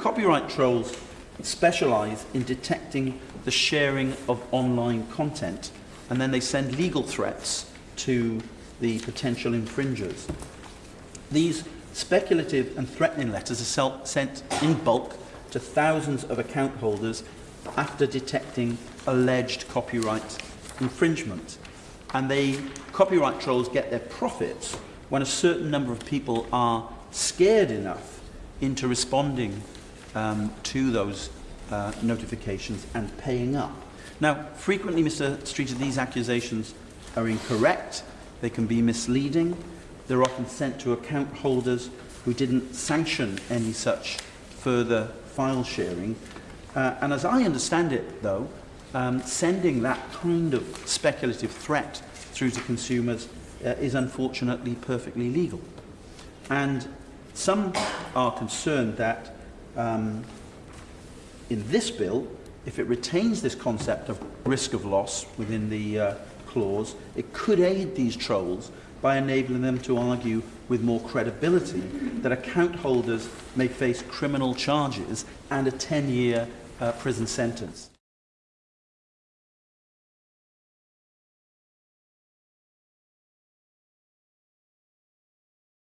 Copyright trolls specialise in detecting the sharing of online content and then they send legal threats to the potential infringers. These speculative and threatening letters are sent in bulk to thousands of account holders after detecting alleged copyright infringement. And they, copyright trolls get their profits when a certain number of people are scared enough into responding um, to those uh, notifications and paying up. Now, frequently, Mr. Streeter, these accusations are incorrect. They can be misleading. They're often sent to account holders who didn't sanction any such further file sharing. Uh, and as I understand it, though, um, sending that kind of speculative threat through to consumers uh, is unfortunately perfectly legal. And some are concerned that um, in this bill, if it retains this concept of risk of loss within the uh, clause, it could aid these trolls by enabling them to argue with more credibility that account holders may face criminal charges and a 10-year uh, prison sentence.